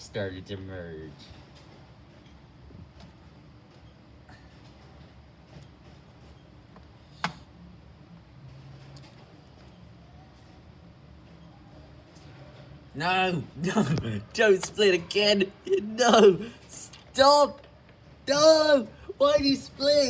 started to merge. No, no, don't split again. No, stop. No, why do you split?